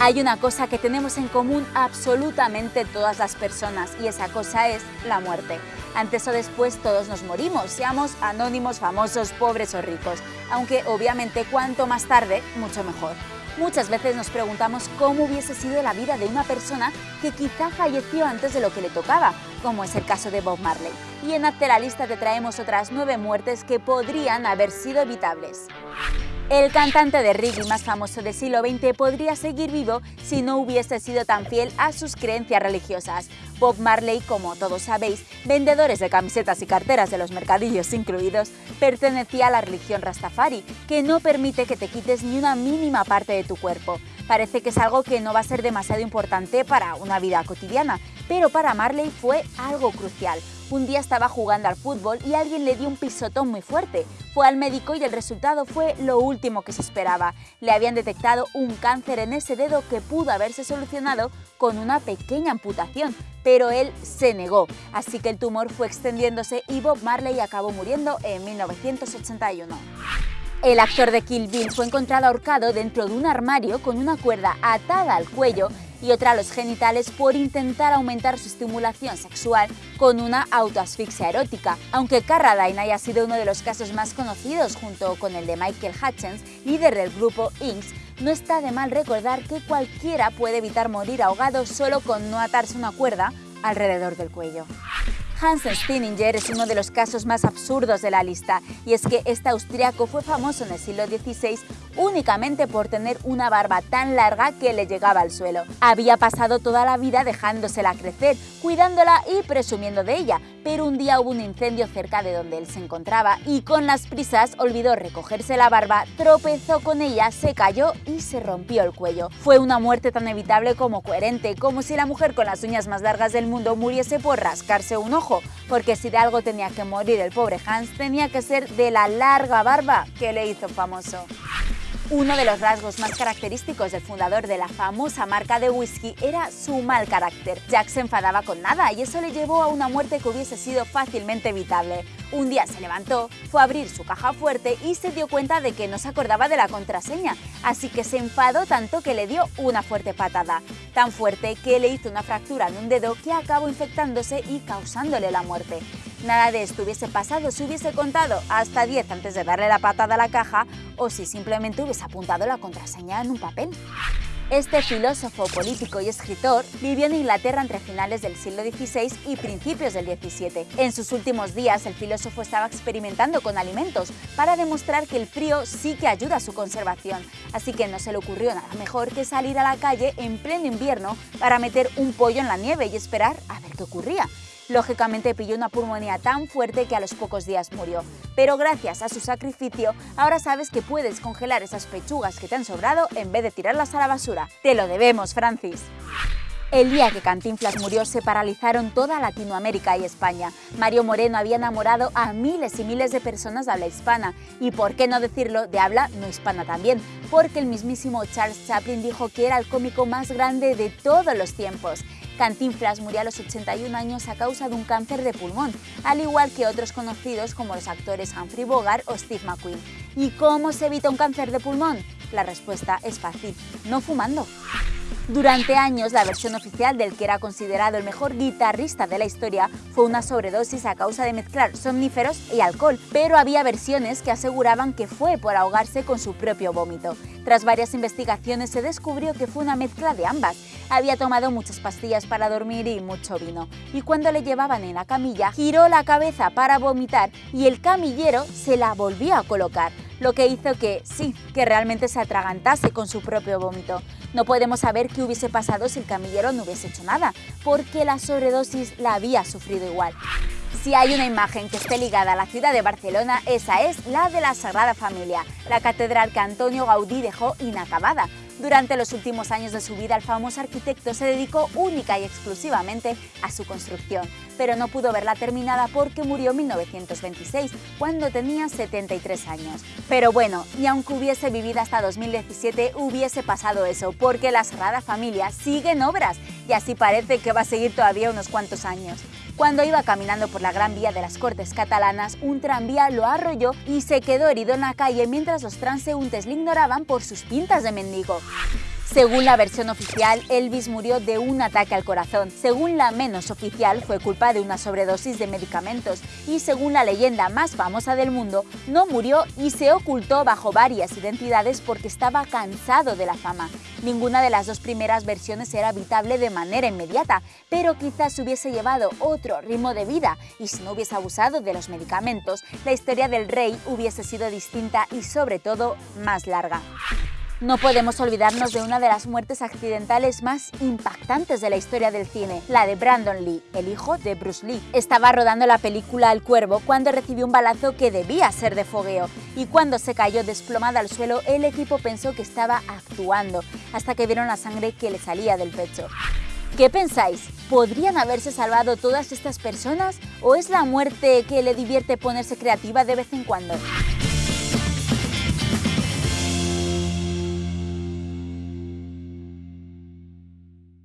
Hay una cosa que tenemos en común absolutamente todas las personas y esa cosa es la muerte. Antes o después todos nos morimos, seamos anónimos, famosos, pobres o ricos, aunque obviamente cuanto más tarde, mucho mejor. Muchas veces nos preguntamos cómo hubiese sido la vida de una persona que quizá falleció antes de lo que le tocaba, como es el caso de Bob Marley. Y en Hazte la lista te traemos otras nueve muertes que podrían haber sido evitables. El cantante de reggae más famoso del siglo XX podría seguir vivo si no hubiese sido tan fiel a sus creencias religiosas. Bob Marley, como todos sabéis, vendedores de camisetas y carteras de los mercadillos incluidos, pertenecía a la religión Rastafari, que no permite que te quites ni una mínima parte de tu cuerpo. Parece que es algo que no va a ser demasiado importante para una vida cotidiana, pero para Marley fue algo crucial. Un día estaba jugando al fútbol y alguien le dio un pisotón muy fuerte. Fue al médico y el resultado fue lo último que se esperaba. Le habían detectado un cáncer en ese dedo que pudo haberse solucionado con una pequeña amputación, pero él se negó, así que el tumor fue extendiéndose y Bob Marley acabó muriendo en 1981. El actor de Kill Bill fue encontrado ahorcado dentro de un armario con una cuerda atada al cuello y otra a los genitales por intentar aumentar su estimulación sexual con una autoasfixia erótica. Aunque Carradine haya sido uno de los casos más conocidos junto con el de Michael Hutchins, líder del grupo Inks, no está de mal recordar que cualquiera puede evitar morir ahogado solo con no atarse una cuerda alrededor del cuello. Hans Stinninger es uno de los casos más absurdos de la lista, y es que este austriaco fue famoso en el siglo XVI únicamente por tener una barba tan larga que le llegaba al suelo. Había pasado toda la vida dejándosela crecer, cuidándola y presumiendo de ella, pero un día hubo un incendio cerca de donde él se encontraba y con las prisas olvidó recogerse la barba, tropezó con ella, se cayó y se rompió el cuello. Fue una muerte tan evitable como coherente, como si la mujer con las uñas más largas del mundo muriese por rascarse un ojo, porque si de algo tenía que morir el pobre Hans, tenía que ser de la larga barba que le hizo famoso. Uno de los rasgos más característicos del fundador de la famosa marca de whisky era su mal carácter. Jack se enfadaba con nada y eso le llevó a una muerte que hubiese sido fácilmente evitable. Un día se levantó, fue a abrir su caja fuerte y se dio cuenta de que no se acordaba de la contraseña, así que se enfadó tanto que le dio una fuerte patada. Tan fuerte que le hizo una fractura en un dedo que acabó infectándose y causándole la muerte. Nada de esto hubiese pasado si hubiese contado hasta 10 antes de darle la patada a la caja o si simplemente hubiese apuntado la contraseña en un papel. Este filósofo político y escritor vivió en Inglaterra entre finales del siglo XVI y principios del XVII. En sus últimos días, el filósofo estaba experimentando con alimentos para demostrar que el frío sí que ayuda a su conservación, así que no se le ocurrió nada mejor que salir a la calle en pleno invierno para meter un pollo en la nieve y esperar a ver qué ocurría. Lógicamente pilló una pulmonía tan fuerte que a los pocos días murió. Pero gracias a su sacrificio, ahora sabes que puedes congelar esas pechugas que te han sobrado en vez de tirarlas a la basura. Te lo debemos, Francis. El día que Cantinflas murió se paralizaron toda Latinoamérica y España. Mario Moreno había enamorado a miles y miles de personas de habla hispana y, por qué no decirlo, de habla no hispana también, porque el mismísimo Charles Chaplin dijo que era el cómico más grande de todos los tiempos. Cantinflas murió a los 81 años a causa de un cáncer de pulmón, al igual que otros conocidos como los actores Humphrey Bogart o Steve McQueen. ¿Y cómo se evita un cáncer de pulmón? La respuesta es fácil, no fumando. Durante años, la versión oficial del que era considerado el mejor guitarrista de la historia fue una sobredosis a causa de mezclar somníferos y alcohol, pero había versiones que aseguraban que fue por ahogarse con su propio vómito. Tras varias investigaciones se descubrió que fue una mezcla de ambas. Había tomado muchas pastillas para dormir y mucho vino, y cuando le llevaban en la camilla, giró la cabeza para vomitar y el camillero se la volvió a colocar lo que hizo que, sí, que realmente se atragantase con su propio vómito. No podemos saber qué hubiese pasado si el camillero no hubiese hecho nada, porque la sobredosis la había sufrido igual. Si hay una imagen que esté ligada a la ciudad de Barcelona, esa es la de la Sagrada Familia, la catedral que Antonio Gaudí dejó inacabada, durante los últimos años de su vida, el famoso arquitecto se dedicó única y exclusivamente a su construcción, pero no pudo verla terminada porque murió en 1926, cuando tenía 73 años. Pero bueno, y aunque hubiese vivido hasta 2017, hubiese pasado eso, porque la Sagrada Familia sigue en obras y así parece que va a seguir todavía unos cuantos años. Cuando iba caminando por la Gran Vía de las Cortes catalanas, un tranvía lo arrolló y se quedó herido en la calle mientras los transeúntes le ignoraban por sus pintas de mendigo. Según la versión oficial, Elvis murió de un ataque al corazón. Según la menos oficial, fue culpa de una sobredosis de medicamentos. Y según la leyenda más famosa del mundo, no murió y se ocultó bajo varias identidades porque estaba cansado de la fama. Ninguna de las dos primeras versiones era habitable de manera inmediata, pero quizás hubiese llevado otro ritmo de vida y si no hubiese abusado de los medicamentos, la historia del rey hubiese sido distinta y sobre todo más larga. No podemos olvidarnos de una de las muertes accidentales más impactantes de la historia del cine, la de Brandon Lee, el hijo de Bruce Lee. Estaba rodando la película El Cuervo cuando recibió un balazo que debía ser de fogueo y cuando se cayó desplomada al suelo el equipo pensó que estaba actuando hasta que vieron la sangre que le salía del pecho. ¿Qué pensáis? ¿Podrían haberse salvado todas estas personas o es la muerte que le divierte ponerse creativa de vez en cuando?